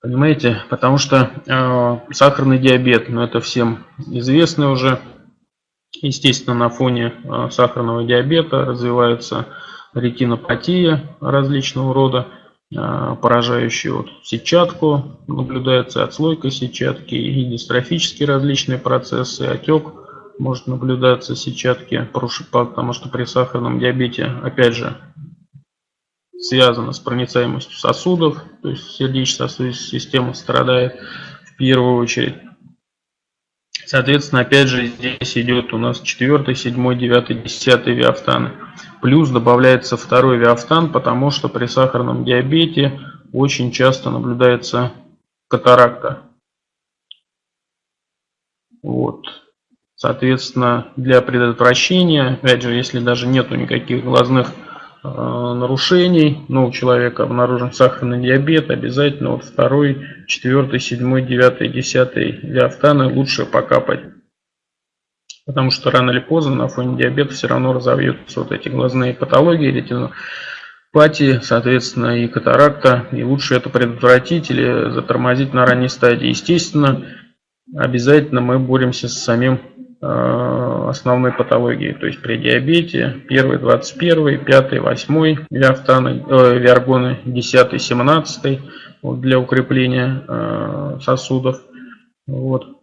Понимаете? Потому что э, сахарный диабет, ну это всем известно уже. Естественно, на фоне э, сахарного диабета развивается ретинопатия различного рода, э, поражающая вот сетчатку, наблюдается отслойка сетчатки и дистрофические различные процессы, отек может наблюдаться сетчатки, потому что при сахарном диабете, опять же, связано с проницаемостью сосудов, то есть сердечно-сосудистая система страдает в первую очередь. Соответственно, опять же, здесь идет у нас 4, 7, 9, 10 виафтаны. Плюс добавляется второй виафтан, потому что при сахарном диабете очень часто наблюдается катаракта. Вот. Соответственно, для предотвращения, опять же, если даже нету никаких глазных нарушений, но у человека обнаружен сахарный диабет, обязательно вот второй, четвертый, седьмой, девятый, десятый диафтаны лучше покапать. Потому что рано или поздно на фоне диабета все равно разовьются вот эти глазные патологии, ретинопатии, соответственно, и катаракта. И лучше это предотвратить или затормозить на ранней стадии. Естественно, обязательно мы боремся с самим Э, основной патологии, то есть при диабете 1, 21, 5, 8 виафтаны, э, виаргоны, 10, 17 вот, для укрепления э, сосудов. Вот.